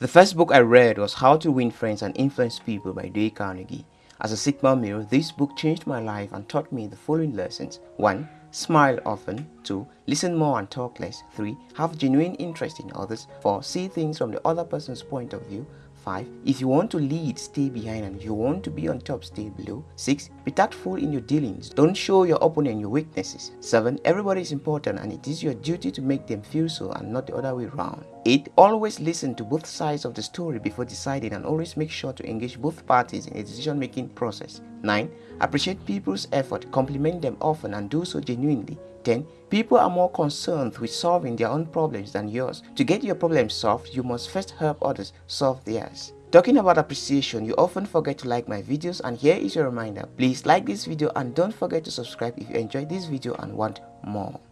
The first book I read was How to Win Friends and Influence People by Dale Carnegie. As a Sigma male, this book changed my life and taught me the following lessons. 1. Smile often. 2. Listen more and talk less. 3. Have genuine interest in others. 4. See things from the other person's point of view. 5. If you want to lead, stay behind and if you want to be on top, stay below. 6. Be tactful in your dealings. Don't show your opponent your weaknesses. 7. Everybody is important and it is your duty to make them feel so and not the other way around. 8. Always listen to both sides of the story before deciding and always make sure to engage both parties in a decision-making process. 9. Appreciate people's effort, compliment them often and do so genuinely. 10. People are more concerned with solving their own problems than yours. To get your problems solved, you must first help others solve theirs. Talking about appreciation, you often forget to like my videos and here is your reminder. Please like this video and don't forget to subscribe if you enjoyed this video and want more.